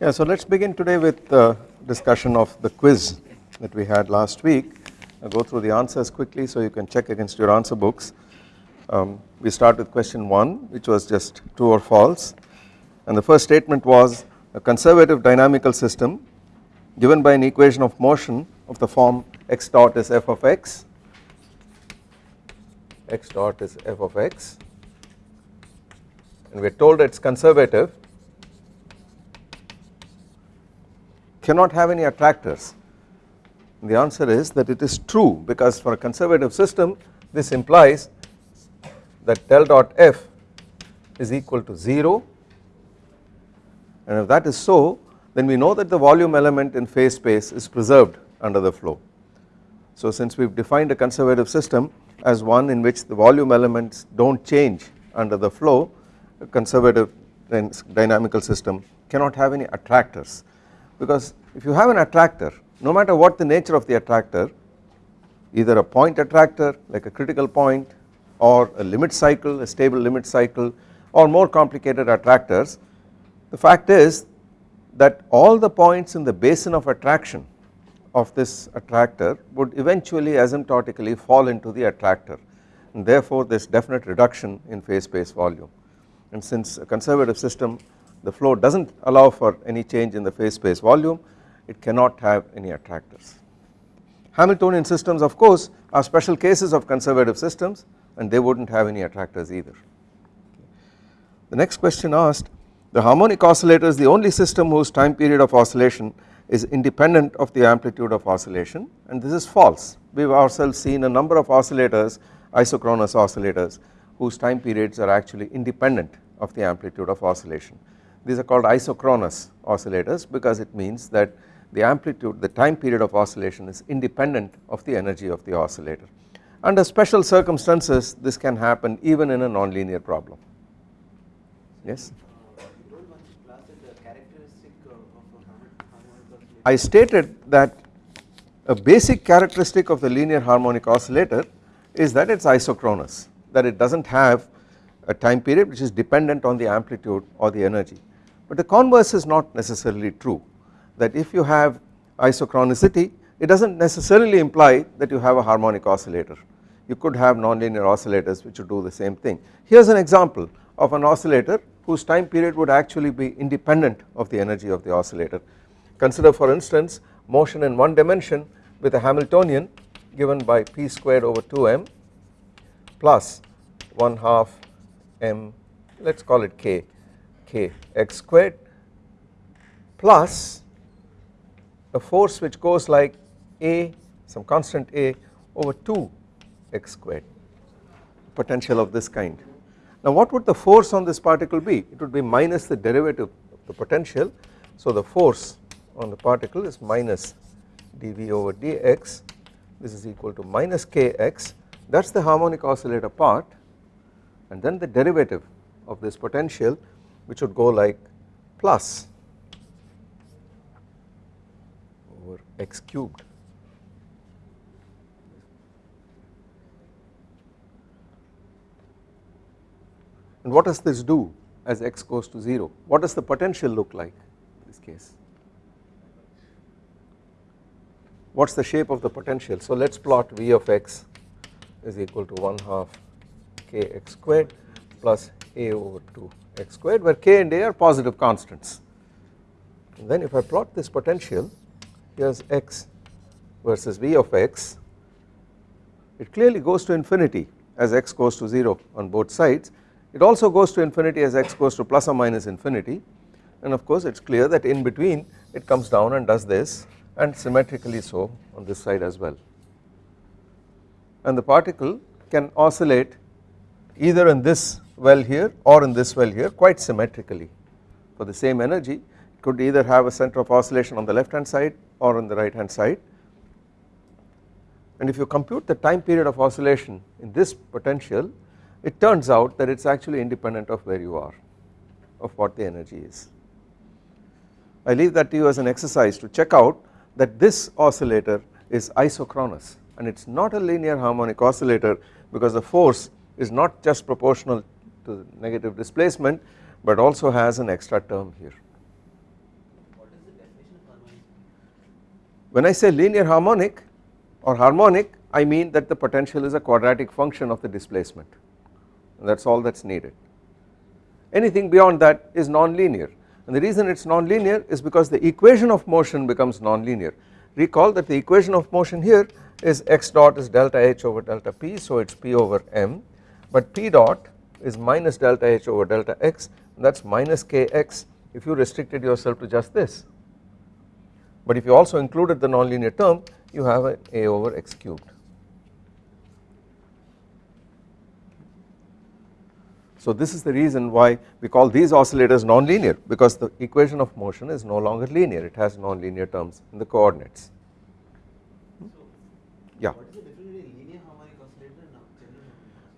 Yeah, so let us begin today with the discussion of the quiz that we had last week. I'll go through the answers quickly so you can check against your answer books. Um, we start with question 1 which was just true or false and the first statement was a conservative dynamical system given by an equation of motion of the form x dot is f of x, x dot is f of x and we are told it is conservative cannot have any attractors. The answer is that it is true because for a conservative system this implies that del dot f is equal to 0 and if that is so then we know that the volume element in phase space is preserved under the flow. So since we have defined a conservative system as one in which the volume elements do not change under the flow a conservative dynamical system cannot have any attractors. Because if you have an attractor no matter what the nature of the attractor either a point attractor like a critical point or a limit cycle a stable limit cycle or more complicated attractors the fact is that all the points in the basin of attraction of this attractor would eventually asymptotically fall into the attractor and therefore there is definite reduction in phase space volume. And since a conservative system the flow does not allow for any change in the phase space volume it cannot have any attractors. Hamiltonian systems of course are special cases of conservative systems and they would not have any attractors either. The next question asked the harmonic oscillator is the only system whose time period of oscillation is independent of the amplitude of oscillation and this is false we have ourselves seen a number of oscillators isochronous oscillators whose time periods are actually independent of the amplitude of oscillation. These are called isochronous oscillators because it means that the amplitude the time period of oscillation is independent of the energy of the oscillator. Under special circumstances this can happen even in a nonlinear problem. Yes? I stated that a basic characteristic of the linear harmonic oscillator is that it is isochronous that it does not have a time period which is dependent on the amplitude or the energy but the converse is not necessarily true that if you have isochronicity it does not necessarily imply that you have a harmonic oscillator you could have nonlinear oscillators which would do the same thing. Here is an example of an oscillator whose time period would actually be independent of the energy of the oscillator. Consider for instance motion in one dimension with a Hamiltonian given by p squared over 2m plus 1 half m let us call it k k x squared plus a force which goes like a some constant a over 2 x squared potential of this kind. Now what would the force on this particle be? It would be minus the derivative of the potential. So the force on the particle is minus dV over dx. This is equal to minus kx. That is the harmonic oscillator part. And then the derivative of this potential which would go like plus over x cubed and what does this do as x goes to 0 what does the potential look like in this case? What is the shape of the potential? So let us plot v of x is equal to 1 half kx squared plus a over 2 x squared where k and a are positive constants. And then if I plot this potential here is x versus v of x. It clearly goes to infinity as x goes to 0 on both sides. It also goes to infinity as x goes to plus or minus infinity. And of course it is clear that in between it comes down and does this and symmetrically so on this side as well. And the particle can oscillate either in this well here or in this well here quite symmetrically. For the same energy it could either have a center of oscillation on the left hand side or on the right hand side and if you compute the time period of oscillation in this potential it turns out that it is actually independent of where you are of what the energy is. I leave that to you as an exercise to check out that this oscillator is isochronous and it is not a linear harmonic oscillator because the force is not just proportional to negative displacement but also has an extra term here. When I say linear harmonic or harmonic I mean that the potential is a quadratic function of the displacement that is all that is needed. Anything beyond that is non-linear and the reason it is non-linear is because the equation of motion becomes non-linear. Recall that the equation of motion here is x dot is delta h over delta p so it is p over m but p dot is minus delta h over delta x that is minus kx if you restricted yourself to just this but if you also included the nonlinear term you have a a over x cubed. So this is the reason why we call these oscillators nonlinear because the equation of motion is no longer linear it has nonlinear terms in the coordinates. Yeah.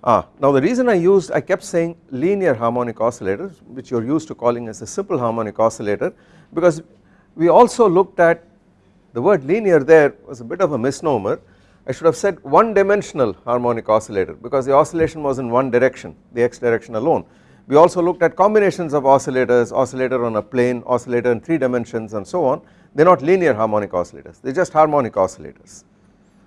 Ah, now the reason I used I kept saying linear harmonic oscillators which you are used to calling as a simple harmonic oscillator because we also looked at the word linear there was a bit of a misnomer I should have said one dimensional harmonic oscillator because the oscillation was in one direction the x direction alone. We also looked at combinations of oscillators, oscillator on a plane, oscillator in 3 dimensions and so on they are not linear harmonic oscillators they are just harmonic oscillators.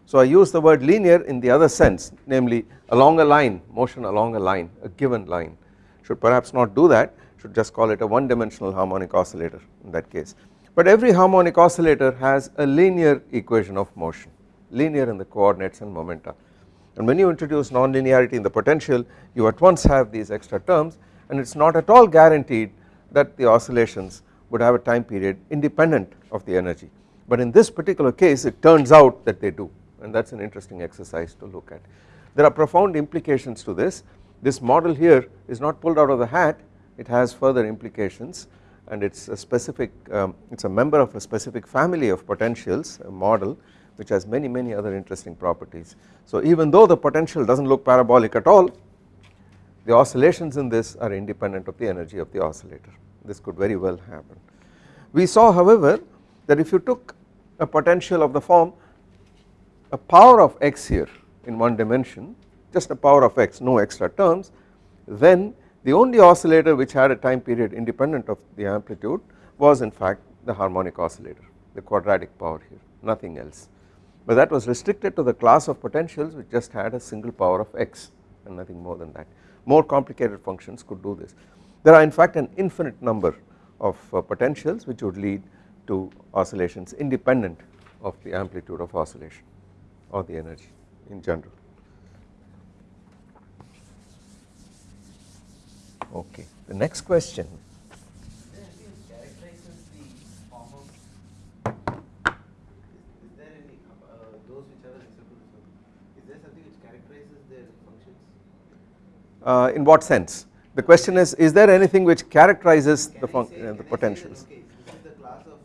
So I use the word linear in the other sense namely along a line motion along a line a given line should perhaps not do that should just call it a one dimensional harmonic oscillator in that case. But every harmonic oscillator has a linear equation of motion linear in the coordinates and momenta. And when you introduce nonlinearity in the potential you at once have these extra terms and it is not at all guaranteed that the oscillations would have a time period independent of the energy. But in this particular case it turns out that they do and that is an interesting exercise to look at. There are profound implications to this, this model here is not pulled out of the hat. It has further implications and it is a specific um, it is a member of a specific family of potentials a model which has many many other interesting properties. So even though the potential does not look parabolic at all the oscillations in this are independent of the energy of the oscillator this could very well happen. We saw however that if you took a potential of the form a power of x here in one dimension just a power of x no extra terms then the only oscillator which had a time period independent of the amplitude was in fact the harmonic oscillator the quadratic power here nothing else. But that was restricted to the class of potentials which just had a single power of x and nothing more than that. More complicated functions could do this. There are in fact an infinite number of uh, potentials which would lead to oscillations independent of the amplitude of oscillation or the energy in general. Okay, the next question. Uh, in what sense? The question is, is there anything which characterizes the, uh, the potentials? Okay, this is the class of,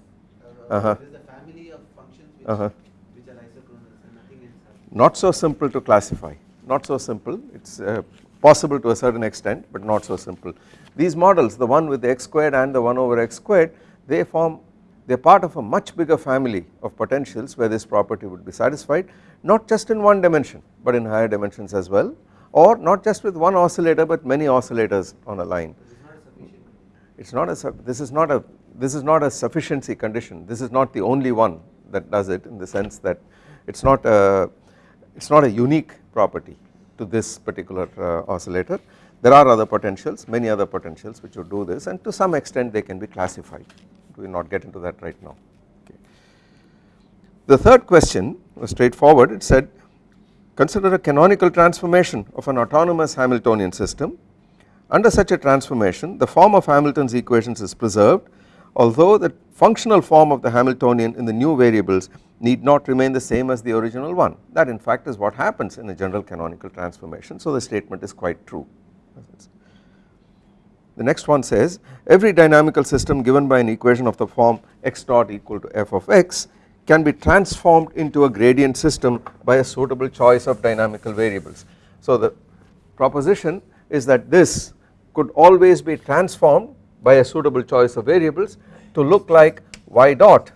uh, uh -huh. this is the family of functions which, -huh not so simple to classify not so simple it is uh, possible to a certain extent but not so simple. These models the one with the x squared and the 1 over x squared they form they are part of a much bigger family of potentials where this property would be satisfied not just in one dimension but in higher dimensions as well or not just with one oscillator but many oscillators on a line. It is not a this is not a this is not a sufficiency condition this is not the only one that does it in the sense that it is not a it is not a unique property to this particular uh, oscillator. There are other potentials many other potentials which would do this and to some extent they can be classified. We will not get into that right now. Okay. The third question was straightforward. It said consider a canonical transformation of an autonomous Hamiltonian system. Under such a transformation the form of Hamilton's equations is preserved although the functional form of the Hamiltonian in the new variables need not remain the same as the original one that in fact is what happens in a general canonical transformation so the statement is quite true. The next one says every dynamical system given by an equation of the form x dot equal to f of x can be transformed into a gradient system by a suitable choice of dynamical variables. So the proposition is that this could always be transformed by a suitable choice of variables to look like y dot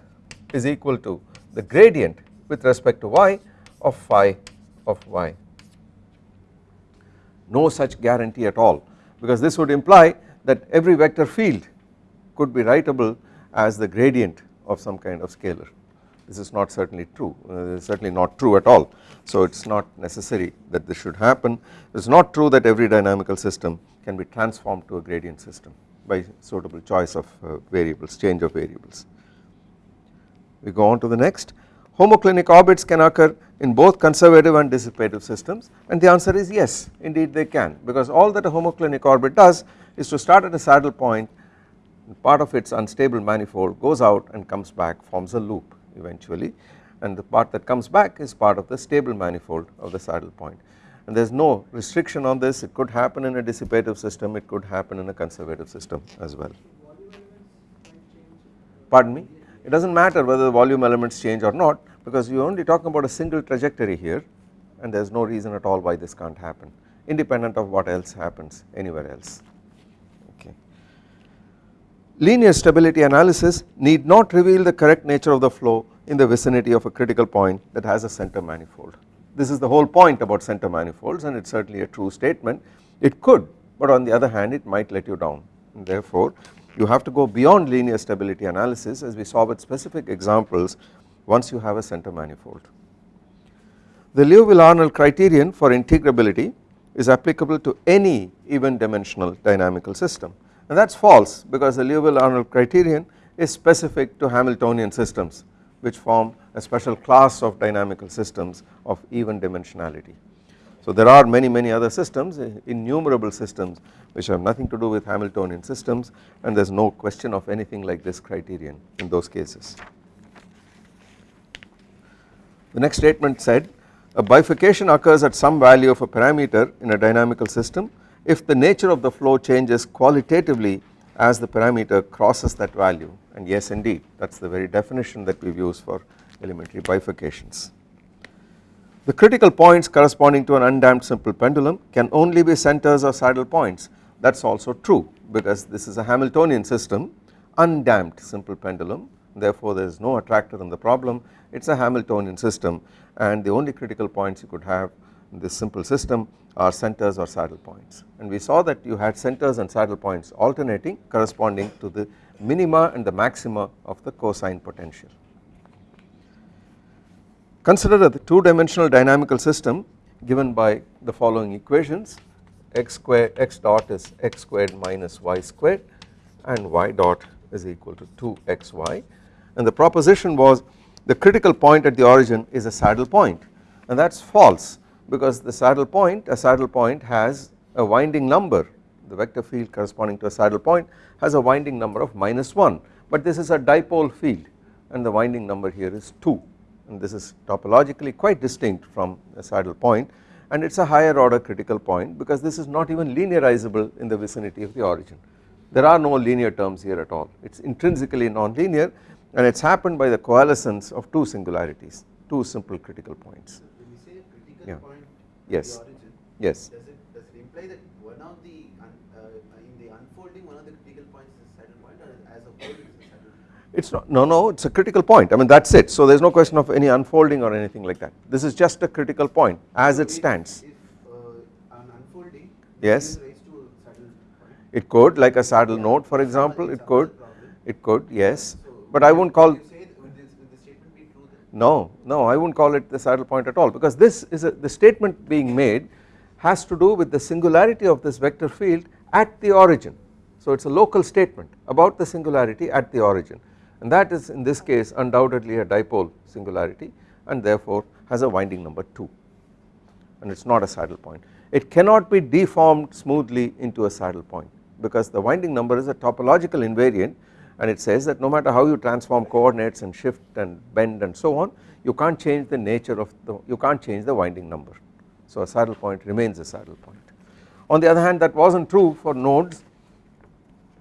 is equal to the gradient with respect to y of phi of y. No such guarantee at all because this would imply that every vector field could be writable as the gradient of some kind of scalar. This is not certainly true uh, certainly not true at all. So it is not necessary that this should happen. It is not true that every dynamical system can be transformed to a gradient system by suitable choice of uh, variables change of variables. We go on to the next homoclinic orbits can occur in both conservative and dissipative systems and the answer is yes indeed they can because all that a homoclinic orbit does is to start at a saddle point part of its unstable manifold goes out and comes back forms a loop eventually and the part that comes back is part of the stable manifold of the saddle point and there is no restriction on this it could happen in a dissipative system it could happen in a conservative system as well. Pardon me it does not matter whether the volume elements change or not because you are only talking about a single trajectory here and there is no reason at all why this can't happen independent of what else happens anywhere else okay. Linear stability analysis need not reveal the correct nature of the flow in the vicinity of a critical point that has a center manifold. This is the whole point about center manifolds and it is certainly a true statement. It could but on the other hand it might let you down. And therefore you have to go beyond linear stability analysis as we saw with specific examples once you have a center manifold. The Liouville-Arnold criterion for integrability is applicable to any even dimensional dynamical system. And that is false because the Liouville-Arnold criterion is specific to Hamiltonian systems which form a special class of dynamical systems of even dimensionality. So there are many many other systems eh, innumerable systems which have nothing to do with Hamiltonian systems and there is no question of anything like this criterion in those cases. The next statement said a bifurcation occurs at some value of a parameter in a dynamical system if the nature of the flow changes qualitatively as the parameter crosses that value and yes indeed that is the very definition that we have used for elementary bifurcations. The critical points corresponding to an undamped simple pendulum can only be centers or saddle points. That is also true because this is a Hamiltonian system undamped simple pendulum. Therefore there is no attractor in the problem. It is a Hamiltonian system and the only critical points you could have in this simple system are centers or saddle points. And we saw that you had centers and saddle points alternating corresponding to the minima and the maxima of the cosine potential. Consider a two dimensional dynamical system given by the following equations. X square x dot is x squared minus y squared and y dot is equal to 2xy and the proposition was the critical point at the origin is a saddle point and that is false because the saddle point a saddle point has a winding number the vector field corresponding to a saddle point has a winding number of minus 1 but this is a dipole field and the winding number here is 2 and this is topologically quite distinct from a saddle point and it is a higher order critical point because this is not even linearizable in the vicinity of the origin. There are no linear terms here at all it is intrinsically non-linear and it is happened by the coalescence of two singularities two simple critical points. When you say critical Yeah. Yes. origin, Yes does it does it imply that one of the un, uh, in the unfolding one of the critical points is a saddle point or as a whole it is a saddle point? it is not no no it is a critical point I mean that is it so there is no question of any unfolding or anything like that this is just a critical point as So it if- stands If uh, an unfolding Yes. gives rise to a saddle point. it could like a saddle Yeah, node for example it could problem. it could yes So but I won't call would you say that- would this would the statement be true then? No no I wouldn't call it the saddle point at all because this is a, the statement being made has to do with the singularity of this vector field at the origin so it is a local statement about the singularity at the origin and that is in this case undoubtedly a dipole singularity and therefore has a winding number 2 and it is not a saddle point. It cannot be deformed smoothly into a saddle point because the winding number is a topological invariant and it says that no matter how you transform coordinates and shift and bend and so on you can't change the nature of the you can't change the winding number. So a saddle point remains a saddle point. On the other hand that was not true for nodes.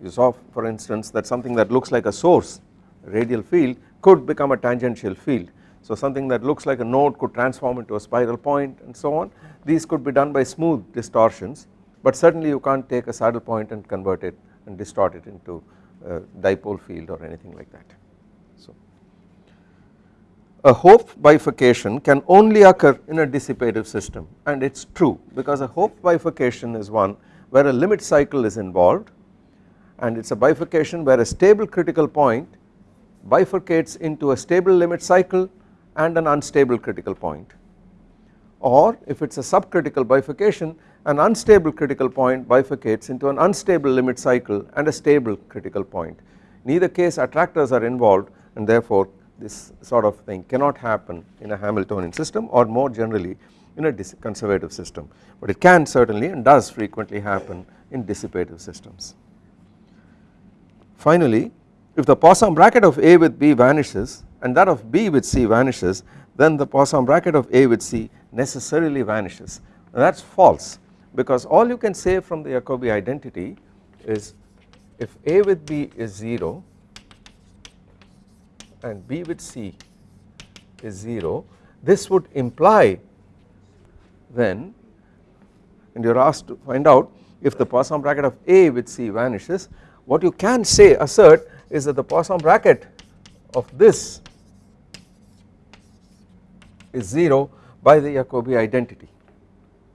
You saw for instance that something that looks like a source radial field could become a tangential field. So something that looks like a node could transform into a spiral point and so on. These could be done by smooth distortions. But certainly you can't take a saddle point and convert it and distort it into Uh, dipole field or anything like that. So a Hopf bifurcation can only occur in a dissipative system and it is true because a Hopf bifurcation is one where a limit cycle is involved and it is a bifurcation where a stable critical point bifurcates into a stable limit cycle and an unstable critical point or if it is a subcritical bifurcation an unstable critical point bifurcates into an unstable limit cycle and a stable critical point. In either case attractors are involved and therefore this sort of thing cannot happen in a Hamiltonian system or more generally in a conservative system but it can certainly and does frequently happen in dissipative systems. Finally if the Poisson bracket of A with B vanishes and that of B with C vanishes then the Poisson bracket of A with C necessarily vanishes that is false because all you can say from the Jacobi identity is if A with B is 0 and B with C is 0 this would imply then and you are asked to find out if the Poisson bracket of A with C vanishes what you can say assert is that the Poisson bracket of this is 0 by the Jacobi identity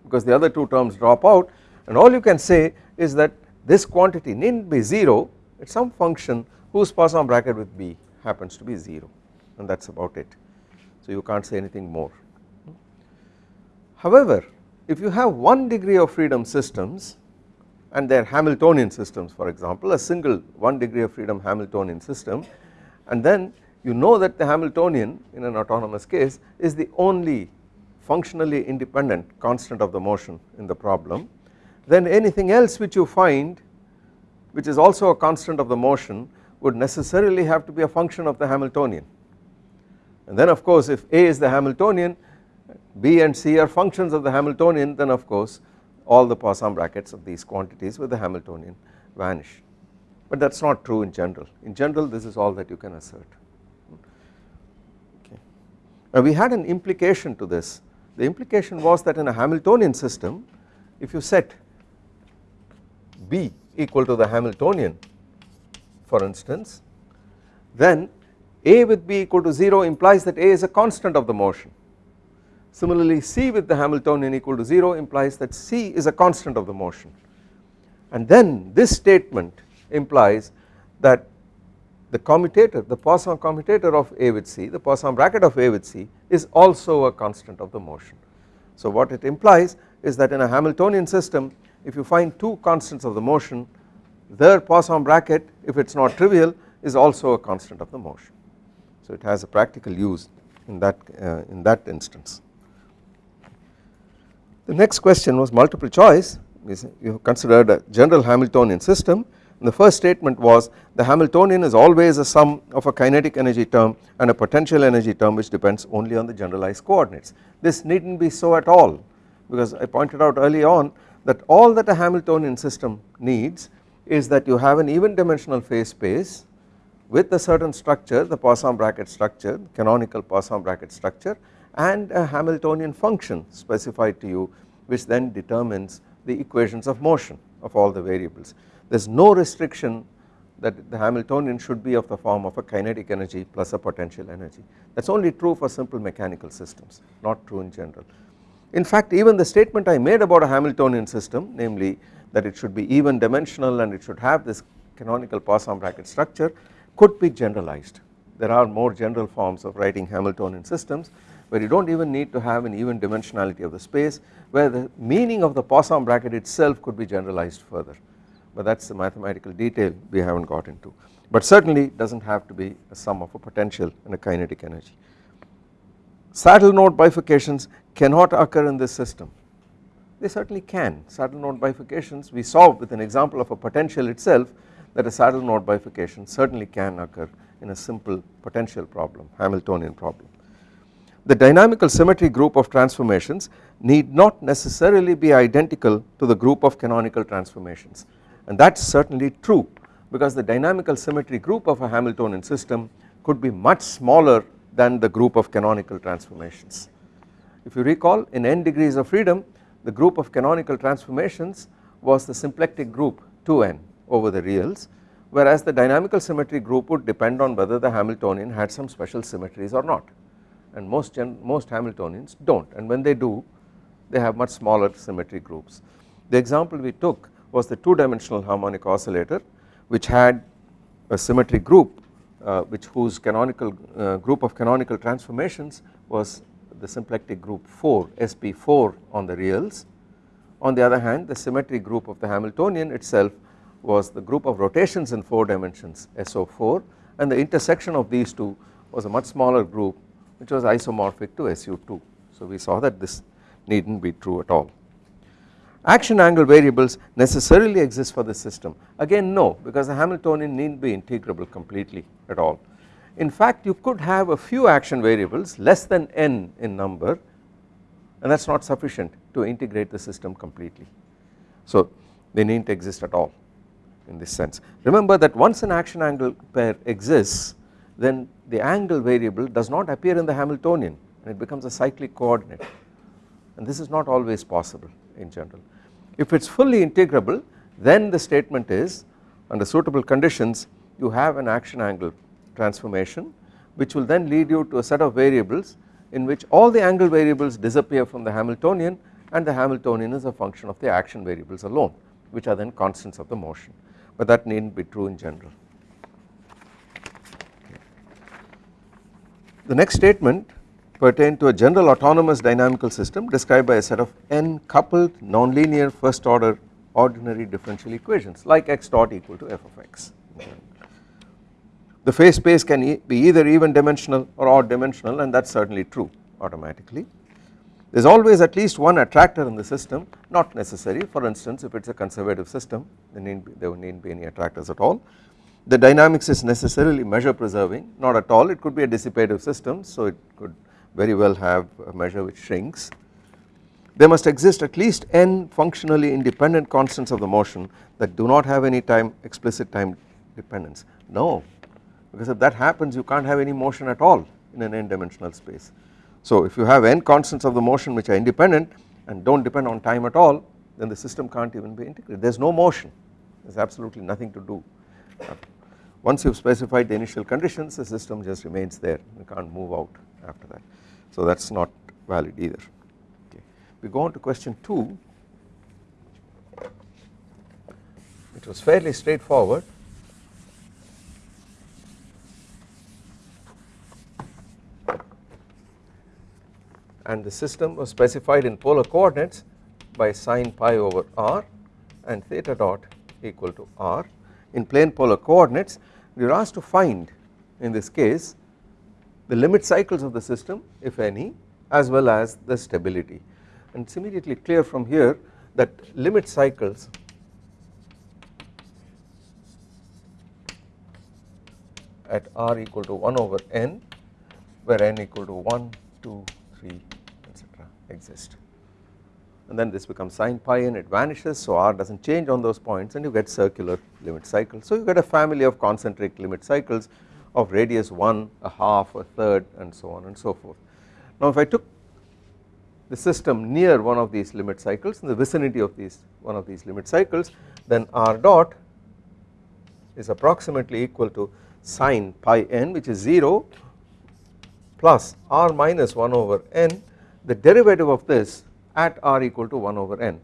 because the other two terms drop out and all you can say is that this quantity needn't be 0 it is some function whose Poisson bracket with B happens to be 0 and that is about it so you can't say anything more. However if you have one degree of freedom systems and they are Hamiltonian systems for example a single one degree of freedom Hamiltonian system and then you know that the Hamiltonian in an autonomous case is the only functionally independent constant of the motion in the problem then anything else which you find which is also a constant of the motion would necessarily have to be a function of the Hamiltonian. And then of course if A is the Hamiltonian B and C are functions of the Hamiltonian then of course all the Poisson brackets of these quantities with the Hamiltonian vanish. But that is not true in general. In general this is all that you can assert. Okay. Now we had an implication to this the implication was that in a Hamiltonian system if you set B equal to the Hamiltonian for instance then A with B equal to 0 implies that A is a constant of the motion. Similarly C with the Hamiltonian equal to 0 implies that C is a constant of the motion. And then this statement implies that the commutator the Poisson commutator of A with C the Poisson bracket of A with C is also a constant of the motion. So what it implies is that in a Hamiltonian system if you find two constants of the motion their Poisson bracket if it is not trivial is also a constant of the motion. So it has a practical use in that uh, in that instance. The next question was multiple choice you considered a general Hamiltonian system the first statement was the Hamiltonian is always a sum of a kinetic energy term and a potential energy term which depends only on the generalized coordinates. This needn't be so at all because I pointed out early on that all that a Hamiltonian system needs is that you have an even dimensional phase space with a certain structure the Poisson bracket structure canonical Poisson bracket structure and a Hamiltonian function specified to you which then determines the equations of motion of all the variables. There is no restriction that the Hamiltonian should be of the form of a kinetic energy plus a potential energy that is only true for simple mechanical systems not true in general. In fact even the statement I made about a Hamiltonian system namely that it should be even dimensional and it should have this canonical Poisson bracket structure could be generalized. There are more general forms of writing Hamiltonian systems where you do not even need to have an even dimensionality of the space where the meaning of the Poisson bracket itself could be generalized further but that is the mathematical detail we have not got into but certainly does not have to be a sum of a potential and a kinetic energy. Saddle node bifurcations cannot occur in this system they certainly can saddle node bifurcations we saw with an example of a potential itself that a saddle node bifurcation certainly can occur in a simple potential problem Hamiltonian problem. The dynamical symmetry group of transformations need not necessarily be identical to the group of canonical transformations and that is certainly true because the dynamical symmetry group of a Hamiltonian system could be much smaller than the group of canonical transformations. If you recall in n degrees of freedom the group of canonical transformations was the symplectic group 2n over the reals whereas the dynamical symmetry group would depend on whether the Hamiltonian had some special symmetries or not and most, most Hamiltonians do not and when they do they have much smaller symmetry groups. The example we took was the 2 dimensional harmonic oscillator which had a symmetry group uh, which whose canonical uh, group of canonical transformations was the symplectic group 4 sp4 on the reals on the other hand the symmetric group of the Hamiltonian itself was the group of rotations in 4 dimensions SO4 and the intersection of these two was a much smaller group which was isomorphic to SU2 so we saw that this needn't be true at all. Action angle variables necessarily exist for the system again no because the Hamiltonian needn't be integrable completely at all. In fact you could have a few action variables less than n in number and that is not sufficient to integrate the system completely. So they need not exist at all in this sense. Remember that once an action angle pair exists then the angle variable does not appear in the Hamiltonian and it becomes a cyclic coordinate and this is not always possible in general. If it is fully integrable then the statement is under suitable conditions you have an action angle transformation which will then lead you to a set of variables in which all the angle variables disappear from the Hamiltonian and the Hamiltonian is a function of the action variables alone which are then constants of the motion but that need not be true in general. The next statement pertain to a general autonomous dynamical system described by a set of n coupled nonlinear first order ordinary differential equations like x dot equal to f of x. The phase space can e be either even dimensional or odd dimensional and that is certainly true automatically. There is always at least one attractor in the system not necessary for instance if it is a conservative system there need be, there need be any attractors at all the dynamics is necessarily measure preserving not at all it could be a dissipative system so it could very well have a measure which shrinks. There must exist at least n functionally independent constants of the motion that do not have any time explicit time dependence. No because if that happens you can't have any motion at all in an n dimensional space. So if you have n constants of the motion which are independent and do not depend on time at all then the system can't even be integrated. There is no motion. There is absolutely nothing to do. Once you have specified the initial conditions the system just remains there. You can't move out after that so that is not valid either. Okay. We go on to question 2 it was fairly straightforward. And the system was specified in polar coordinates by sine pi over r and theta dot equal to r. In plane polar coordinates we are asked to find in this case the limit cycles of the system if any as well as the stability and it is immediately clear from here that limit cycles at r equal to 1 over n where n equal to 1, 2, 3 etc exist and then this becomes sine pi and it vanishes so r does not change on those points and you get circular limit cycles. So you get a family of concentric limit cycles of radius 1, a half, a third and so on and so forth. Now if I took the system near one of these limit cycles in the vicinity of these one of these limit cycles then r dot is approximately equal to sine pi n which is 0 plus r minus 1 over n the derivative of this at r equal to 1 over n.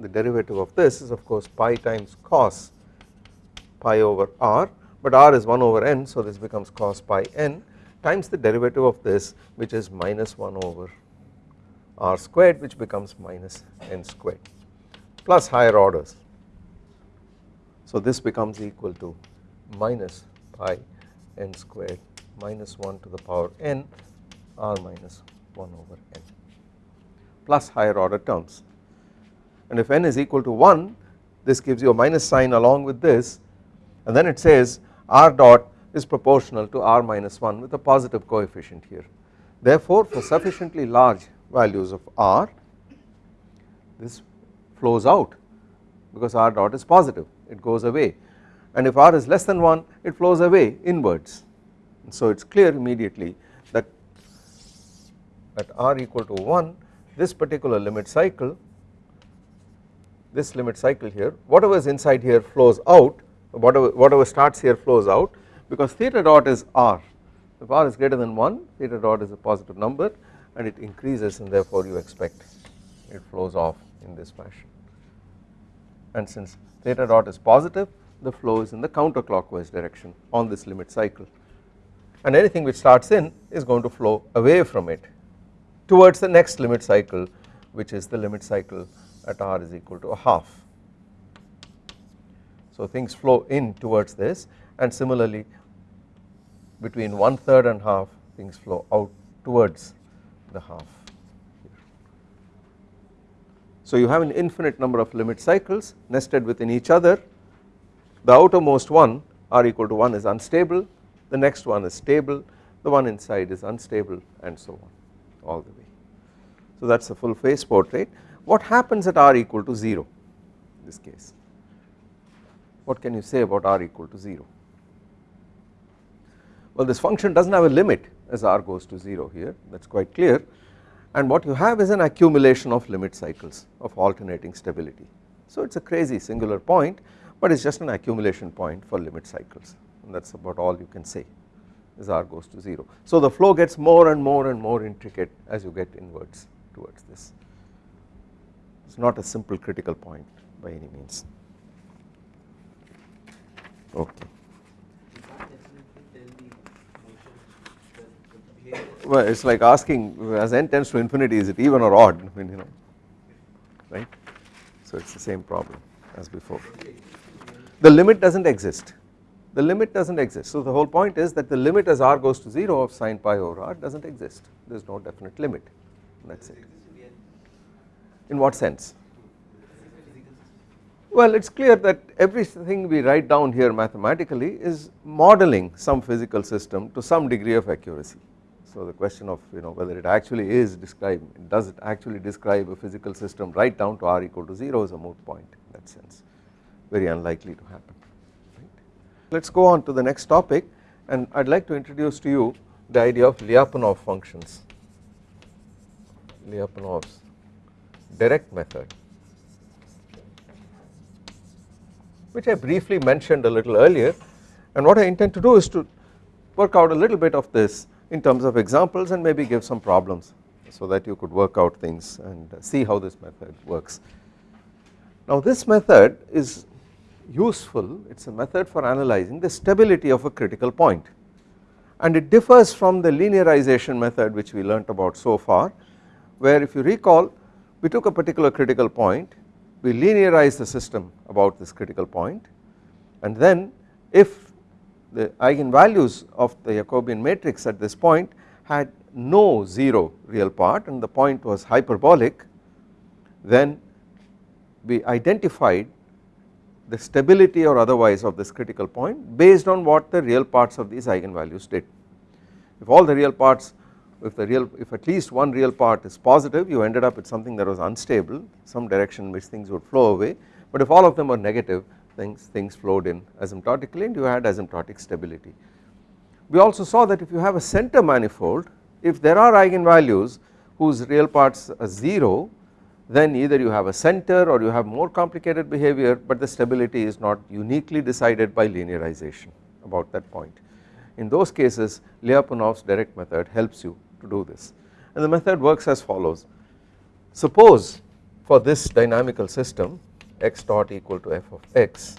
The derivative of this is of course pi times cos pi over r but r is 1 over n so this becomes cos pi n times the derivative of this which is minus 1 over r squared which becomes minus n squared plus higher orders. So this becomes equal to minus pi n squared minus 1 to the power n r minus 1 over n plus higher order terms and if n is equal to 1 this gives you a minus sign along with this and then it says r dot is proportional to r minus 1 with a positive coefficient here. Therefore for sufficiently large values of r this flows out because r dot is positive. It goes away. And if r is less than 1 it flows away inwards. So it is clear immediately that at r equal to 1 this particular limit cycle this limit cycle here whatever is inside here flows out whatever whatever starts here flows out because theta dot is r. If r is greater than 1 theta dot is a positive number and it increases and therefore you expect it flows off in this fashion. And since theta dot is positive the flow is in the counterclockwise direction on this limit cycle. And anything which starts in is going to flow away from it towards the next limit cycle which is the limit cycle at r is equal to a half. So things flow in towards this and similarly between one third and half things flow out towards the half. So you have an infinite number of limit cycles nested within each other the outermost one r equal to 1 is unstable the next one is stable the one inside is unstable and so on all the way. So that is a full phase portrait what happens at r equal to 0 in this case what can you say about r equal to 0 well this function does not have a limit as r goes to 0 here. That is quite clear. And what you have is an accumulation of limit cycles of alternating stability. So it is a crazy singular point but it is just an accumulation point for limit cycles. And that is about all you can say as r goes to 0. So the flow gets more and more and more intricate as you get inwards towards this. It is not a simple critical point by any means okay. Well, it is like asking as n tends to infinity is it even or odd I mean you know right. So it is the same problem as before. The limit does not exist, the limit does not exist. So the whole point is that the limit as r goes to 0 of sine pi over r does not exist, there is no definite limit that is it. In what sense? Well it is clear that everything we write down here mathematically is modeling some physical system to some degree of accuracy. So the question of you know whether it actually is described does it actually describe a physical system right down to r equal to 0 is a moot point in that sense very unlikely to happen right. Let us go on to the next topic and I would like to introduce to you the idea of Lyapunov functions Lyapunov's direct method which I briefly mentioned a little earlier. And what I intend to do is to work out a little bit of this in terms of examples and maybe give some problems so that you could work out things and see how this method works. Now this method is useful. It is a method for analyzing the stability of a critical point. And it differs from the linearization method which we learnt about so far where if you recall we took a particular critical point we linearize the system about this critical point and then if the eigenvalues of the Jacobian matrix at this point had no 0 real part and the point was hyperbolic then we identified the stability or otherwise of this critical point based on what the real parts of these eigenvalues did. If all the real parts if the real if at least one real part is positive you ended up with something that was unstable some direction in which things would flow away but if all of them were negative things, things flowed in asymptotically and you had asymptotic stability. We also saw that if you have a center manifold if there are eigenvalues whose real parts are 0 then either you have a center or you have more complicated behavior but the stability is not uniquely decided by linearization about that point. In those cases Lyapunov's direct method helps you to do this and the method works as follows. Suppose for this dynamical system x dot equal to f of x.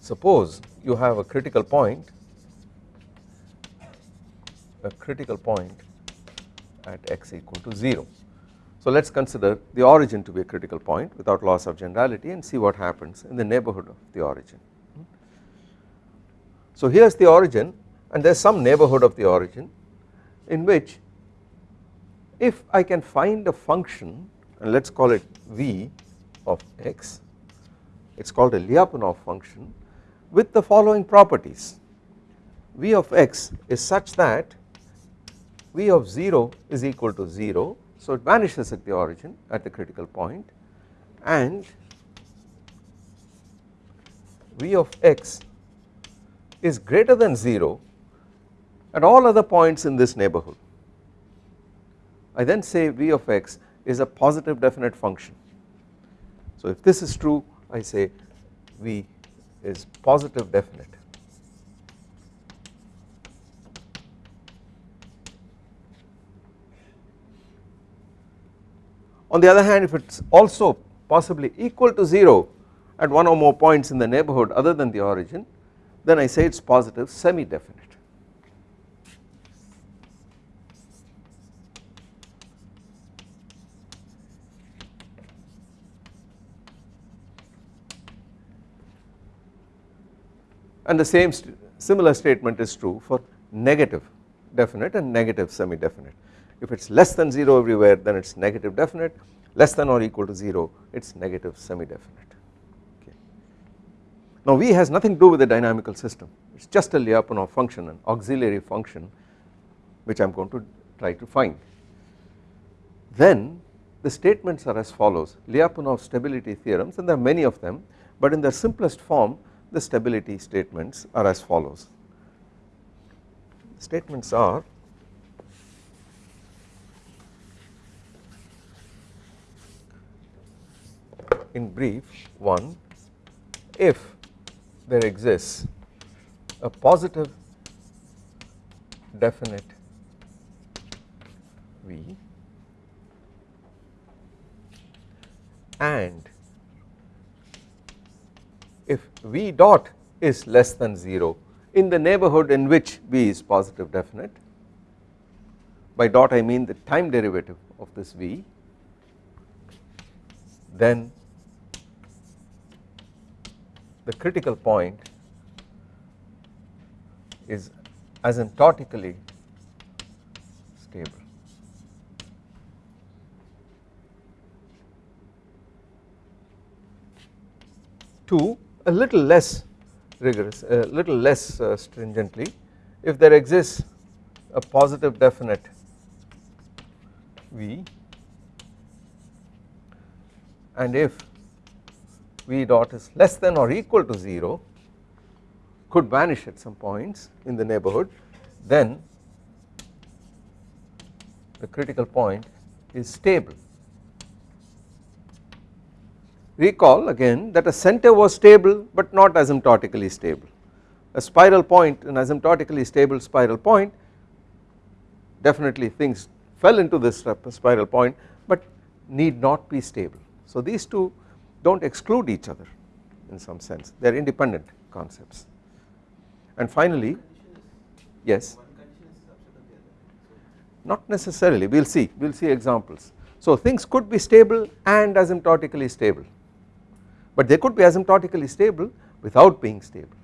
Suppose you have a critical point, a critical point at x equal to 0. So let us consider the origin to be a critical point without loss of generality and see what happens in the neighbourhood of the origin. So here is the origin and there is some neighbourhood of the origin in which if I can find a function and let us call it v of x it is called a Lyapunov function with the following properties. V of x is such that v of 0 is equal to 0 so it vanishes at the origin at the critical point and v of x is greater than 0 at all other points in this neighbourhood. I then say v of x is a positive definite function. So if this is true I say V is positive definite. On the other hand if it is also possibly equal to 0 at one or more points in the neighbourhood other than the origin then I say it is positive semi definite. And the same st similar statement is true for negative definite and negative semi definite. If it is less than 0 everywhere then it is negative definite less than or equal to 0 it is negative semi definite okay. Now V has nothing to do with the dynamical system it is just a Lyapunov function an auxiliary function which I am going to try to find. Then the statements are as follows Lyapunov stability theorems and there are many of them but in their simplest form the stability statements are as follows. Statements are in brief one if there exists a positive definite V and if V dot is less than 0 in the neighborhood in which V is positive definite by dot I mean the time derivative of this V then the critical point is asymptotically stable. 2 a little less rigorous, a little less uh, stringently if there exists a positive definite V and if V dot is less than or equal to 0 could vanish at some points in the neighborhood then the critical point is stable Recall again that a center was stable but not asymptotically stable. A spiral point an asymptotically stable spiral point definitely things fell into this spiral point but need not be stable. So these two do not exclude each other in some sense they are independent concepts. And finally yes not necessarily we will see we will see examples. So things could be stable and asymptotically stable but they could be asymptotically stable without being stable.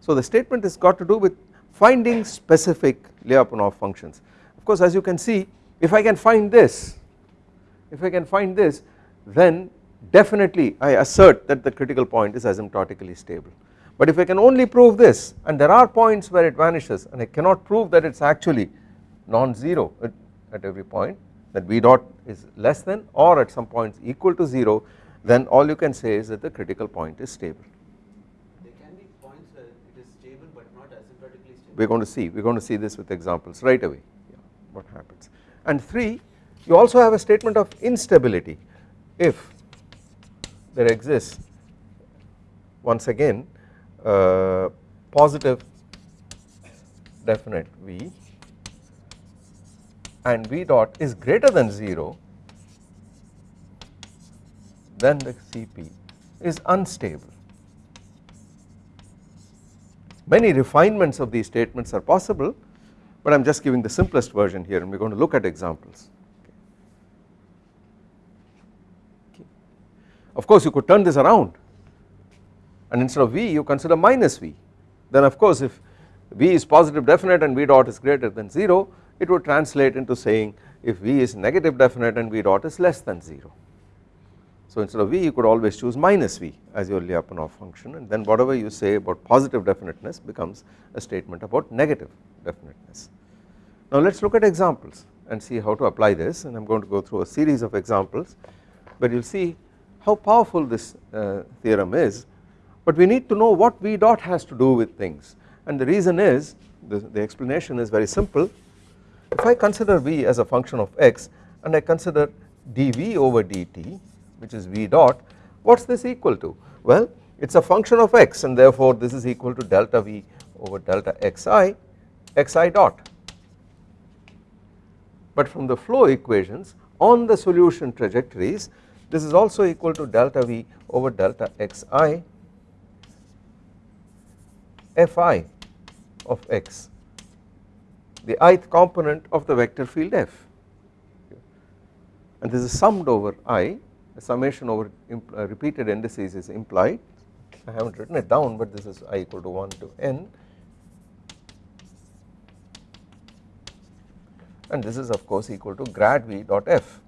So the statement has got to do with finding specific Lyapunov functions. Of course as you can see if I can find this, if I can find this then definitely I assert that the critical point is asymptotically stable. But if I can only prove this and there are points where it vanishes and I cannot prove that it is actually non-zero at, at every point that V dot is less than or at some points equal to 0 then all you can say is that the critical point is stable. There can be points where it is stable but not asymptotically stable. We are going to see, we are going to see this with examples right away yeah, what happens. And 3 you also have a statement of instability if there exists once again uh, positive definite V and V dot is greater than 0 then the Cp is unstable. Many refinements of these statements are possible but I am just giving the simplest version here and we are going to look at examples. Of course you could turn this around and instead of V you consider minus V then of course if V is positive definite and V dot is greater than 0 it would translate into saying if V is negative definite and V dot is less than 0 so instead of V you could always choose minus V as your Lyapunov function and then whatever you say about positive definiteness becomes a statement about negative definiteness. Now let us look at examples and see how to apply this and I am going to go through a series of examples but you will see how powerful this uh, theorem is but we need to know what V dot has to do with things and the reason is the, the explanation is very simple if I consider V as a function of x and I consider dV over dt which is V dot what is this equal to? Well it is a function of x and therefore this is equal to delta V over delta xi xi dot. But from the flow equations on the solution trajectories this is also equal to delta V over delta xi fi of x the ith component of the vector field f. And this is summed over i summation over uh, repeated indices is implied I have not written it down but this is i equal to 1 to n and this is of course equal to grad v dot f.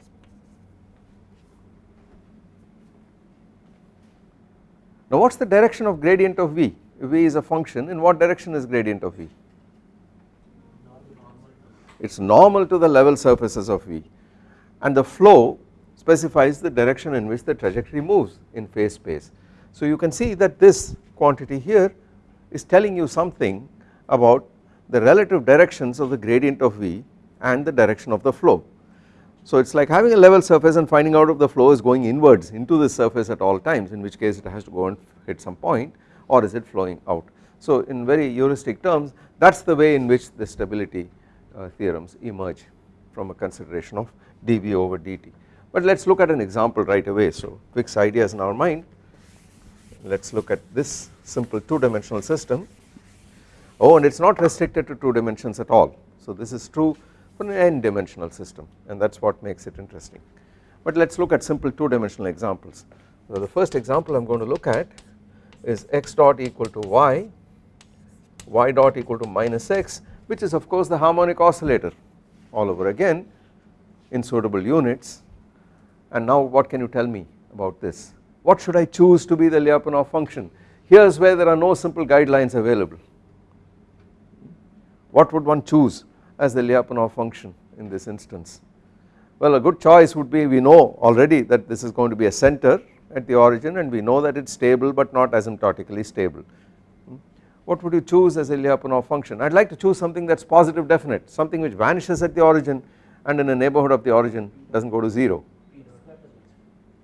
Now what is the direction of gradient of v? If v is a function in what direction is gradient of v? It is normal to the level surfaces of v and the flow specifies the direction in which the trajectory moves in phase space. So you can see that this quantity here is telling you something about the relative directions of the gradient of v and the direction of the flow. So it is like having a level surface and finding out if the flow is going inwards into the surface at all times in which case it has to go and hit some point or is it flowing out. So in very heuristic terms that is the way in which the stability uh, theorems emerge from a consideration of dV over dt. But let us look at an example right away. So fix ideas in our mind. Let us look at this simple 2 dimensional system. Oh and it is not restricted to 2 dimensions at all. So this is true for an n dimensional system and that is what makes it interesting. But let us look at simple 2 dimensional examples. So the first example I am going to look at is x dot equal to y, y dot equal to minus x which is of course the harmonic oscillator all over again in suitable units and now what can you tell me about this? What should I choose to be the Lyapunov function? Here is where there are no simple guidelines available. What would one choose? as the Lyapunov function in this instance. Well a good choice would be we know already that this is going to be a center at the origin and we know that it is stable but not asymptotically stable. Hmm? What would you choose as a Lyapunov function? I would like to choose something that is positive definite something which vanishes at the origin and in the neighbourhood of the origin does not go to 0.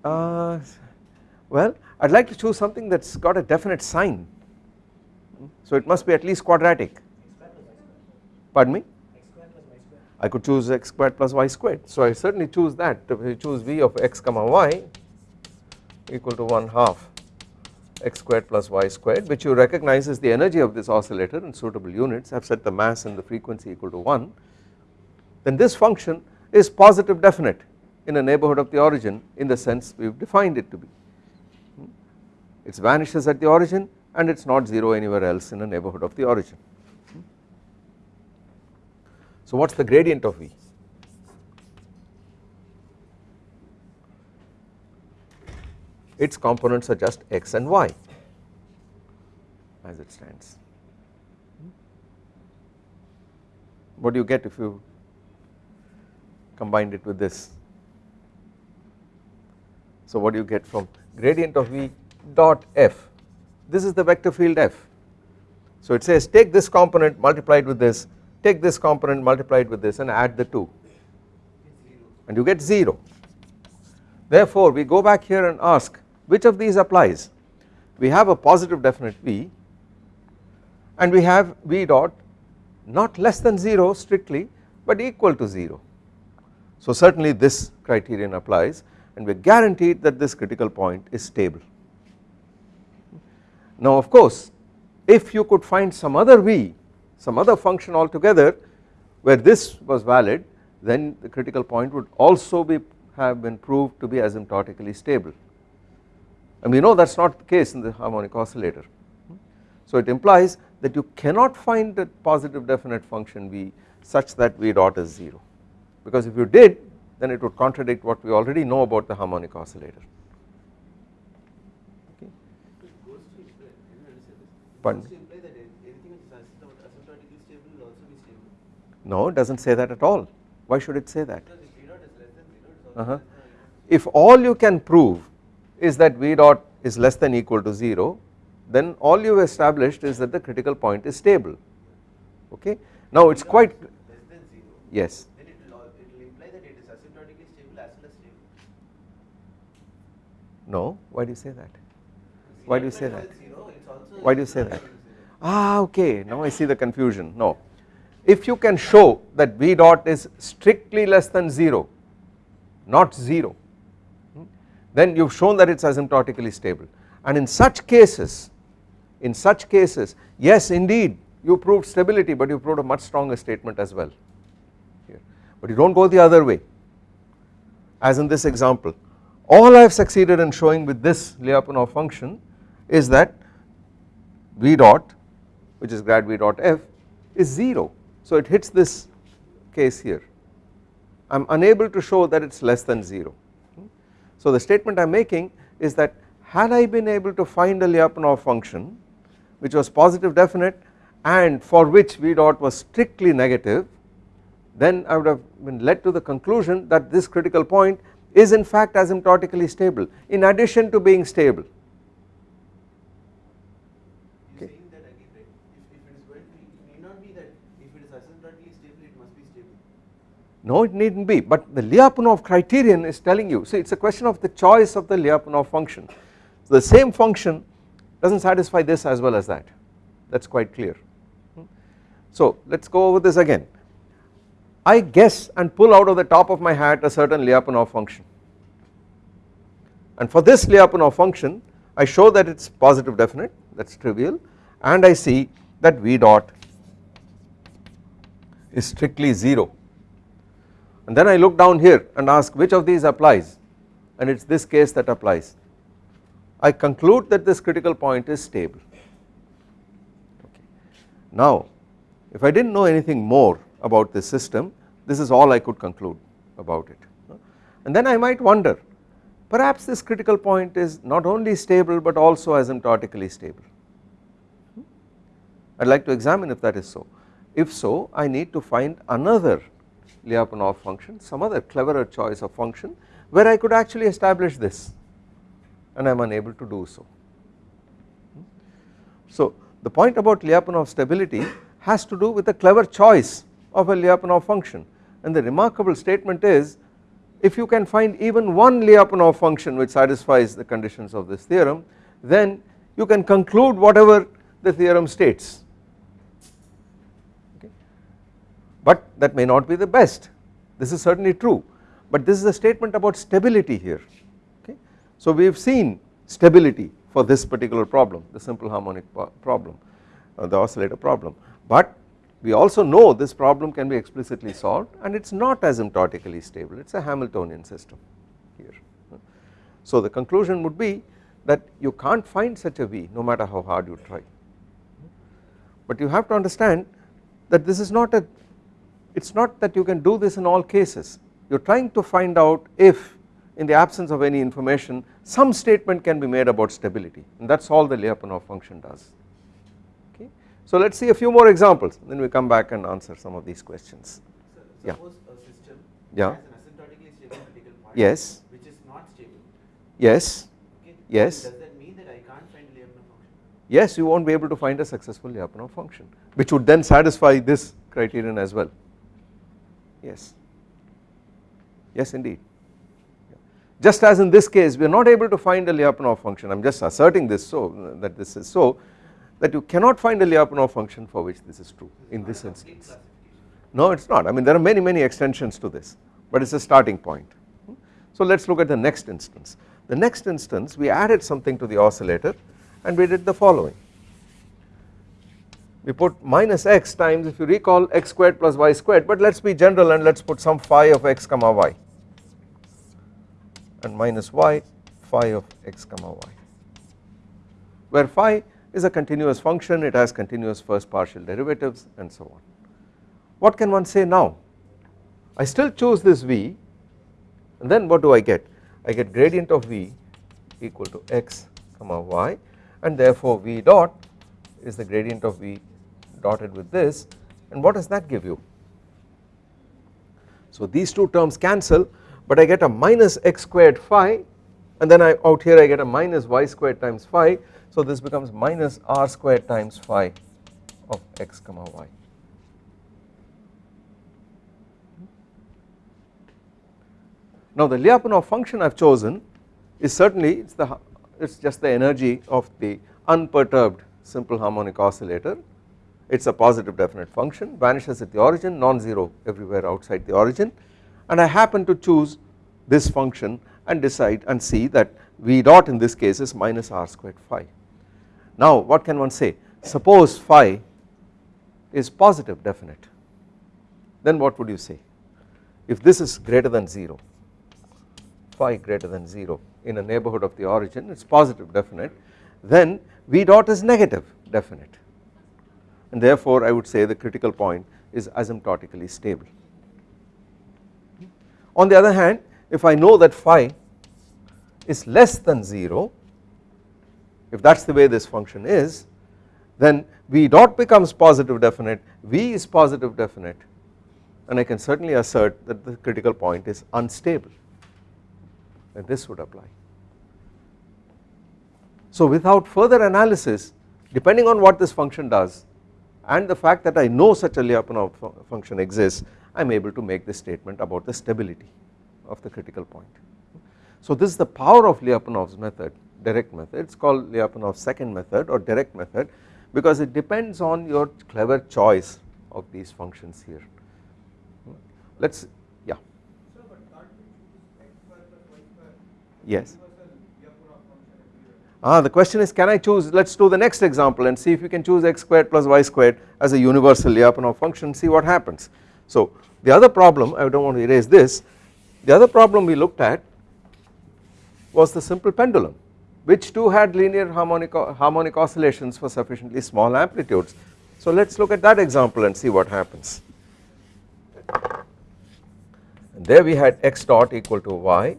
Uh, well I would like to choose something that has got a definite sign. So it must be at least quadratic. Pardon me? I could choose x squared plus y squared. So I certainly choose that. If I choose v of x comma y equal to 1 half x squared plus y squared which you recognize is the energy of this oscillator in suitable units I have set the mass and the frequency equal to 1 then this function is positive definite in a neighbourhood of the origin in the sense we have defined it to be it vanishes at the origin and it is not 0 anywhere else in a neighbourhood of the origin so what is the gradient of V? Its components are just x and y as it stands. What do you get if you combined it with this? So what do you get from gradient of V dot f? This is the vector field f. So it says take this component multiplied with this take this component multiplied with this and add the 2 and you get 0. Therefore we go back here and ask which of these applies we have a positive definite V and we have V dot not less than 0 strictly but equal to 0. So certainly this criterion applies and we are guaranteed that this critical point is stable. Now of course if you could find some other V some other function altogether where this was valid then the critical point would also be have been proved to be asymptotically stable and we know that is not the case in the harmonic oscillator. So it implies that you cannot find a positive definite function V such that V dot is 0 because if you did then it would contradict what we already know about the harmonic oscillator. No, it does not say that at all. Why should it say that? Uh -huh. If all you can prove is that V dot is less than equal to 0 then all you have established is that the critical point is stable okay. Now it is quite yes. Then it will, it will imply that it is asymptotically stable as well as stable. No, why do you say that? Why do you say that? Why do you say that? Ah okay, now I see the confusion. No, if you can show that V dot is strictly less than 0 not 0 then you have shown that it is asymptotically stable. And in such cases in such cases yes indeed you proved stability but you proved a much stronger statement as well. Here. But you do not go the other way. As in this example all I have succeeded in showing with this Lyapunov function is that v dot which is grad v dot f is 0 so it hits this case here. I am unable to show that it is less than 0 so the statement I am making is that had I been able to find a Lyapunov function which was positive definite and for which v dot was strictly negative then I would have been led to the conclusion that this critical point is in fact asymptotically stable in addition to being stable. You're saying that? If, if it is going to it need not be that if it is asymptotically stable, it must be stable. No it need not be but the Lyapunov criterion is telling you see it is a question of the choice of the Lyapunov function. So the same function does not satisfy this as well as that that is quite clear. Hmm. So let us go over this again I guess and pull out of the top of my hat a certain Lyapunov function. And for this Lyapunov function I show that it is positive definite that is trivial and I see that V dot is strictly 0 and then I look down here and ask which of these applies and it is this case that applies. I conclude that this critical point is stable. Okay. Now if I did not know anything more about this system this is all I could conclude about it. And then I might wonder perhaps this critical point is not only stable but also asymptotically stable. I would like to examine if that is so. If so I need to find another Lyapunov function some other cleverer choice of function where I could actually establish this and I am unable to do so. So the point about Lyapunov stability has to do with a clever choice of a Lyapunov function. And the remarkable statement is if you can find even one Lyapunov function which satisfies the conditions of this theorem then you can conclude whatever the theorem states. Okay. but that may not be the best. This is certainly true. But this is a statement about stability here. Okay. So we have seen stability for this particular problem the simple harmonic problem uh, the oscillator problem. But we also know this problem can be explicitly solved and it is not asymptotically stable it is a Hamiltonian system here. So the conclusion would be that you can't find such a V no matter how hard you try but you have to understand that this is not a it is not that you can do this in all cases you are trying to find out if in the absence of any information some statement can be made about stability and that is all the Lyapunov function does. So let us see a few more examples then we come back and answer some of these questions. So, Yeah. suppose a system Yeah. has an asymptotically stable critical point Yes. which is not stable. Yes, Okay. Yes. Does that mean that I can't find a Lyapunov function? yes you not be able to find a successful Lyapunov function which would then satisfy this criterion as well yes yes indeed just as in this case we are not able to find a Lyapunov function I am just asserting this so that this is so that you cannot find a Lyapunov function for which this is true in this instance. No it is not. I mean there are many many extensions to this but it is a starting point. So let us look at the next instance. The next instance we added something to the oscillator and we did the following. We put minus x times if you recall x squared plus y squared but let us be general and let us put some phi of x comma y and minus y phi of x comma y where phi is a continuous function it has continuous first partial derivatives and so on. What can one say now? I still choose this v and then what do I get? I get gradient of v equal to x comma y and therefore v dot is the gradient of v dotted with this. And what does that give you? So these two terms cancel but I get a minus x squared phi and then I out here I get a minus y squared times phi so this becomes minus r squared times phi of x comma y. Now the Lyapunov function I have chosen is certainly it's the it's just the energy of the unperturbed simple harmonic oscillator it's a positive definite function vanishes at the origin non-zero everywhere outside the origin and I happen to choose this function and decide and see that v dot in this case is minus r squared phi. Now what can one say? Suppose phi is positive definite. Then what would you say? If this is greater than 0 phi greater than 0 in a neighbourhood of the origin it is positive definite then V dot is negative definite. And therefore I would say the critical point is asymptotically stable. On the other hand if I know that phi is less than 0 if that is the way this function is then V dot becomes positive definite V is positive definite and I can certainly assert that the critical point is unstable and this would apply. So without further analysis depending on what this function does and the fact that I know such a Lyapunov function exists I am able to make this statement about the stability of the critical point. So this is the power of Lyapunov's method direct method it is called Lyapunov's second method or direct method because it depends on your clever choice of these functions here. Let us yeah. Yes. Ah, the question is can I choose let us do the next example and see if you can choose x squared plus y squared as a universal Lyapunov function see what happens. So the other problem I do not want to erase this the other problem we looked at was the simple pendulum which too had linear harmonic, harmonic oscillations for sufficiently small amplitudes. So let us look at that example and see what happens. And there we had x dot equal to y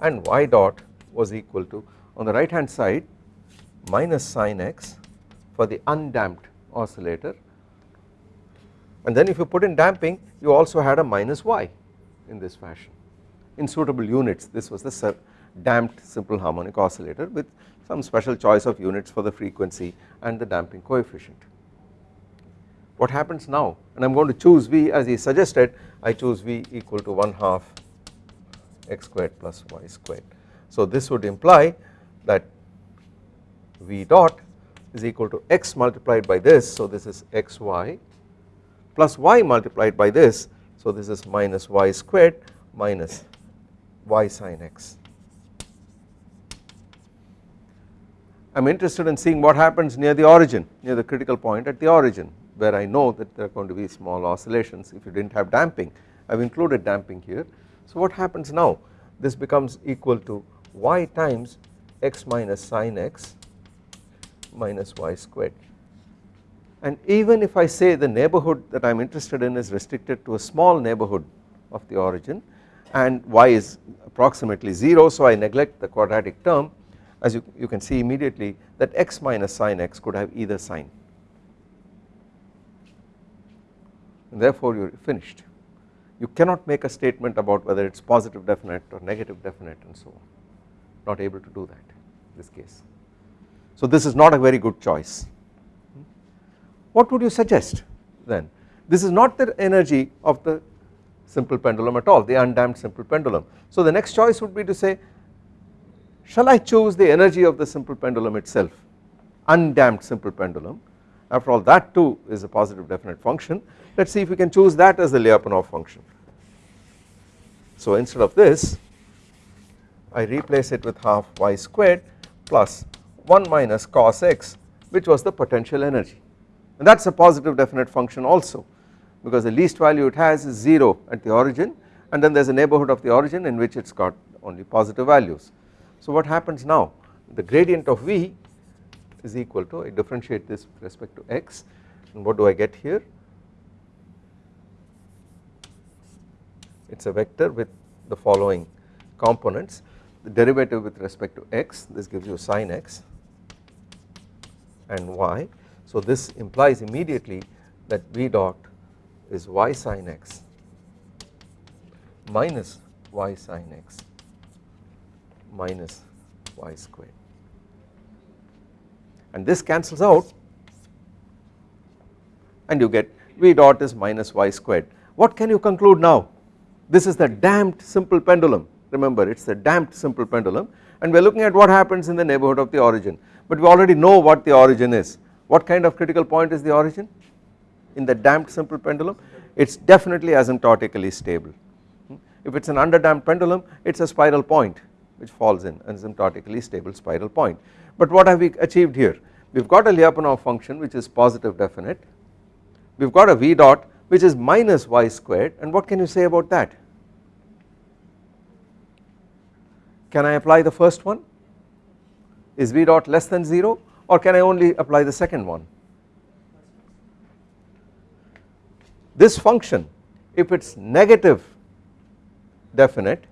and y dot was equal to on the right hand side minus sine x for the undamped oscillator and then if you put in damping you also had a minus y in this fashion in suitable units this was the damped simple harmonic oscillator with some special choice of units for the frequency and the damping coefficient. What happens now and I am going to choose V as he suggested I choose V equal to 1 half x squared plus y squared. So this would imply that V dot is equal to x multiplied by this so this is xy plus y multiplied by this so this is minus y squared minus y sine x. I am interested in seeing what happens near the origin near the critical point at the origin where I know that there are going to be small oscillations if you did not have damping. I have included damping here. So what happens now? This becomes equal to y times x minus sine x minus y squared. And even if I say the neighbourhood that I am interested in is restricted to a small neighbourhood of the origin and y is approximately 0 so I neglect the quadratic term as you, you can see immediately that x minus sine x could have either sign. And therefore you are finished. You cannot make a statement about whether it is positive definite or negative definite and so on. Not able to do that in this case. So this is not a very good choice. What would you suggest then? This is not the energy of the simple pendulum at all the undamped simple pendulum. So the next choice would be to say shall I choose the energy of the simple pendulum itself undamped simple pendulum after all that too is a positive definite function let us see if we can choose that as the Lyapunov function. So instead of this I replace it with half y squared plus 1 minus cos x which was the potential energy and that is a positive definite function also because the least value it has is 0 at the origin and then there is a neighbourhood of the origin in which it has got only positive values. So what happens now? The gradient of V is equal to I differentiate this with respect to x. And what do I get here? It is a vector with the following components. The derivative with respect to x this gives you sine x and y. So this implies immediately that v dot is y sine x minus y sine x minus y squared and this cancels out and you get v dot is minus y squared. What can you conclude now? This is the damped simple pendulum remember it is the damped simple pendulum and we are looking at what happens in the neighbourhood of the origin but we already know what the origin is. What kind of critical point is the origin in the damped simple pendulum it is definitely asymptotically stable. Hmm? If it is an underdamped pendulum it is a spiral point which falls in asymptotically stable spiral point. But what have we achieved here? We have got a Lyapunov function which is positive definite. We have got a v dot which is minus y squared. And what can you say about that? Can I apply the first one? Is v dot less than 0 or can I only apply the second one? This function if it is negative definite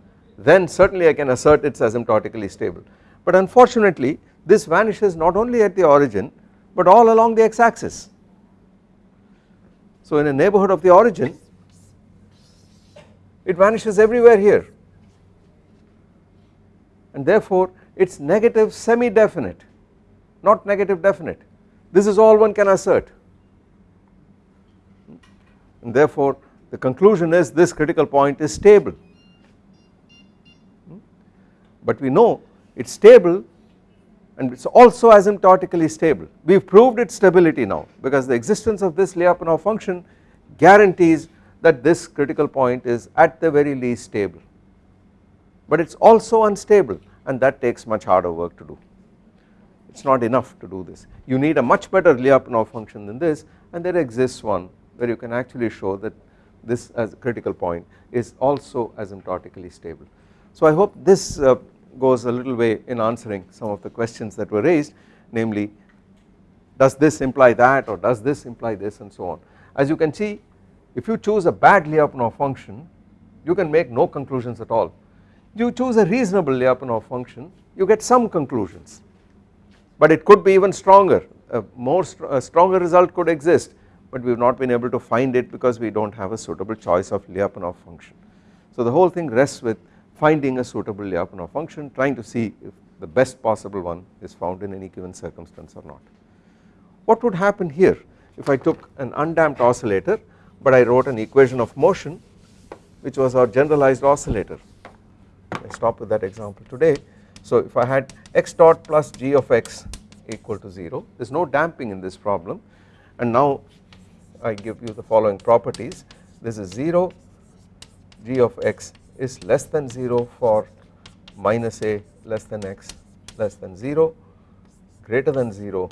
then certainly I can assert it is asymptotically stable. But unfortunately this vanishes not only at the origin but all along the x axis. So in a neighbourhood of the origin it vanishes everywhere here. And therefore it is negative semi definite not negative definite. This is all one can assert. And therefore the conclusion is this critical point is stable but we know it is stable and it is also asymptotically stable. We have proved its stability now because the existence of this Lyapunov function guarantees that this critical point is at the very least stable. But it is also unstable and that takes much harder work to do. It is not enough to do this. You need a much better Lyapunov function than this and there exists one where you can actually show that this as a critical point is also asymptotically stable. So I hope this uh, goes a little way in answering some of the questions that were raised namely does this imply that or does this imply this and so on. As you can see if you choose a bad Lyapunov function you can make no conclusions at all you choose a reasonable Lyapunov function you get some conclusions but it could be even stronger a more a stronger result could exist but we have not been able to find it because we do not have a suitable choice of Lyapunov function. So the whole thing rests with finding a suitable Lyapunov function trying to see if the best possible one is found in any given circumstance or not. What would happen here if I took an undamped oscillator but I wrote an equation of motion which was our generalized oscillator? I stop with that example today. So if I had x dot plus g of x equal to 0 there is no damping in this problem. And now I give you the following properties. This is 0 g of x is less than 0 for minus a less than x less than 0 greater than 0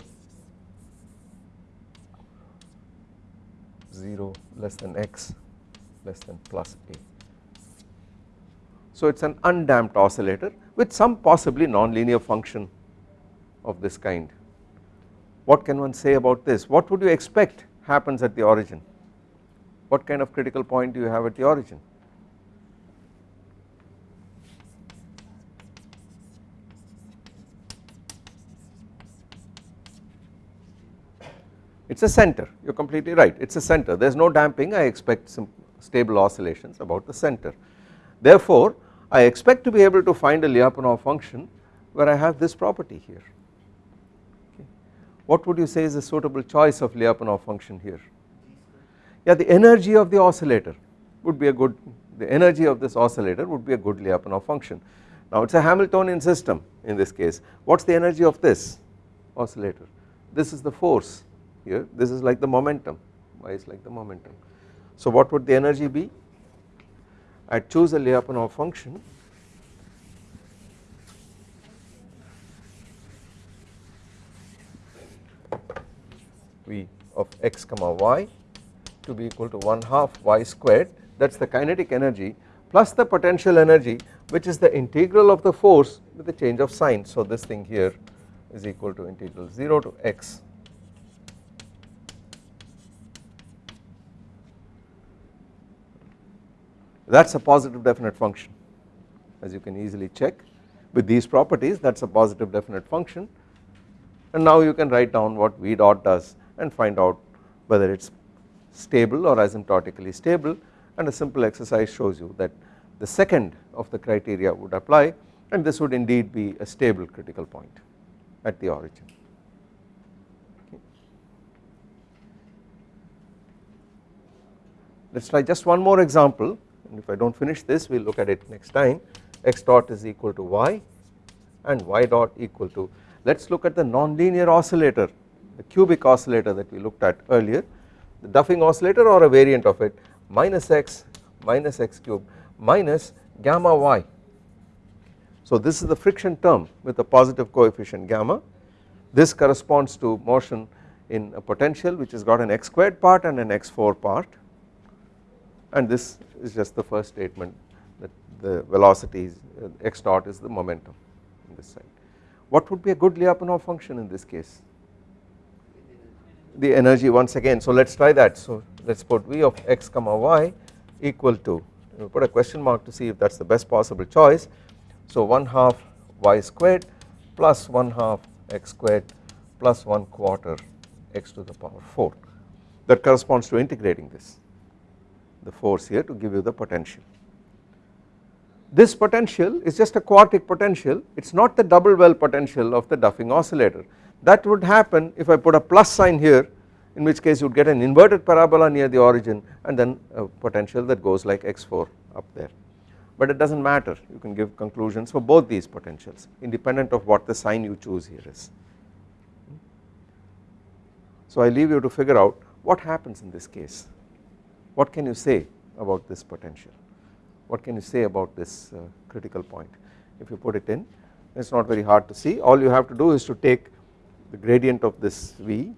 0 less than x less than plus a. So it is an undamped oscillator with some possibly nonlinear function of this kind. What can one say about this? What would you expect happens at the origin? What kind of critical point do you have at the origin? It is a center. You are completely right. It is a center. There is no damping. I expect some stable oscillations about the center. Therefore I expect to be able to find a Lyapunov function where I have this property here. What would you say is a suitable choice of Lyapunov function here? Yeah the energy of the oscillator would be a good the energy of this oscillator would be a good Lyapunov function. Now it is a Hamiltonian system in this case. What is the energy of this oscillator? This is the force here this is like the momentum. Y is like the momentum? So what would the energy be? I choose a Lyapunov function. V of x comma y to be equal to 1 half y squared. That is the kinetic energy plus the potential energy which is the integral of the force with the change of sign. So this thing here is equal to integral 0 to x that is a positive definite function as you can easily check. With these properties that is a positive definite function. And now you can write down what v dot does and find out whether it is stable or asymptotically stable. And a simple exercise shows you that the second of the criteria would apply and this would indeed be a stable critical point at the origin. Let us try just one more example and if I do not finish this we will look at it next time. X dot is equal to y and y dot equal to let us look at the nonlinear oscillator the cubic oscillator that we looked at earlier. The Duffing oscillator or a variant of it minus x minus x cube minus gamma y. So this is the friction term with a positive coefficient gamma. This corresponds to motion in a potential which has got an x squared part and an x4 part and this is just the first statement that the velocity is uh, x dot is the momentum in this side. What would be a good Lyapunov function in this case? The energy once again. So let us try that. So let us put v of x comma y equal to We'll put a question mark to see if that is the best possible choice. So 1 half y squared plus 1 half x squared plus 1 quarter x to the power 4 that corresponds to integrating this the force here to give you the potential. This potential is just a quartic potential. It is not the double well potential of the Duffing oscillator. That would happen if I put a plus sign here in which case you would get an inverted parabola near the origin and then a potential that goes like x4 up there. But it does not matter. You can give conclusions for both these potentials independent of what the sign you choose here is. So I leave you to figure out what happens in this case what can you say about this potential? What can you say about this uh, critical point? If you put it in it is not very hard to see. All you have to do is to take the gradient of this V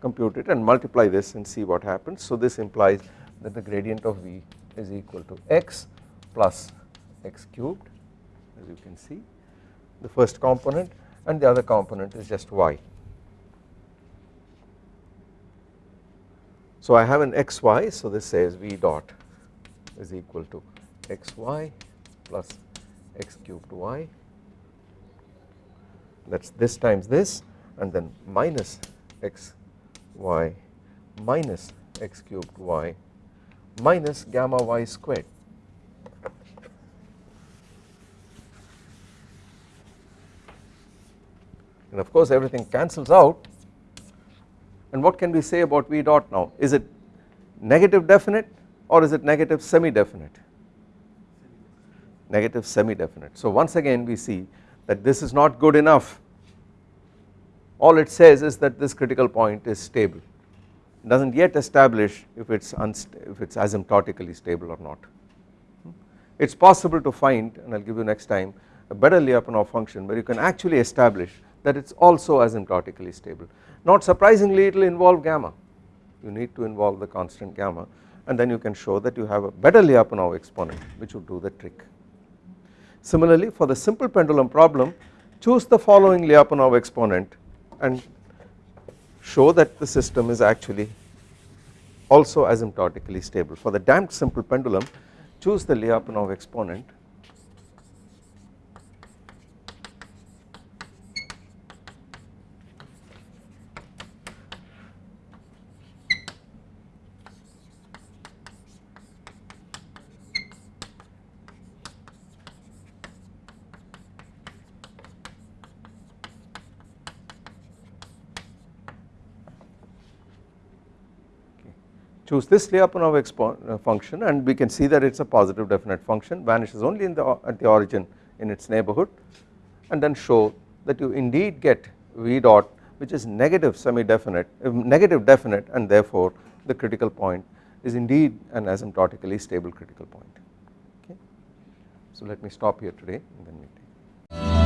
compute it and multiply this and see what happens. So this implies that the gradient of V is equal to x plus x cubed as you can see the first component and the other component is just y. So I have an xy so this says V dot is equal to xy plus x cubed y that is this times this and then minus x y minus x cubed y minus gamma y squared. And of course everything cancels out and what can we say about V dot now is it negative definite or is it negative semi definite negative semi definite. So once again we see that this is not good enough all it says is that this critical point is stable it does not yet establish if it is if it is asymptotically stable or not. It is possible to find and I will give you next time a better Lyapunov function where you can actually establish that it is also asymptotically stable. Not surprisingly it will involve gamma you need to involve the constant gamma and then you can show that you have a better Lyapunov exponent which would do the trick. Similarly for the simple pendulum problem choose the following Lyapunov exponent and show that the system is actually also asymptotically stable. For the damped simple pendulum choose the Lyapunov exponent choose this Lyapunov uh, function and we can see that it is a positive definite function vanishes only in the at the origin in its neighborhood and then show that you indeed get V dot which is negative semi definite uh, negative definite and therefore the critical point is indeed an asymptotically stable critical point okay. So let me stop here today and then we take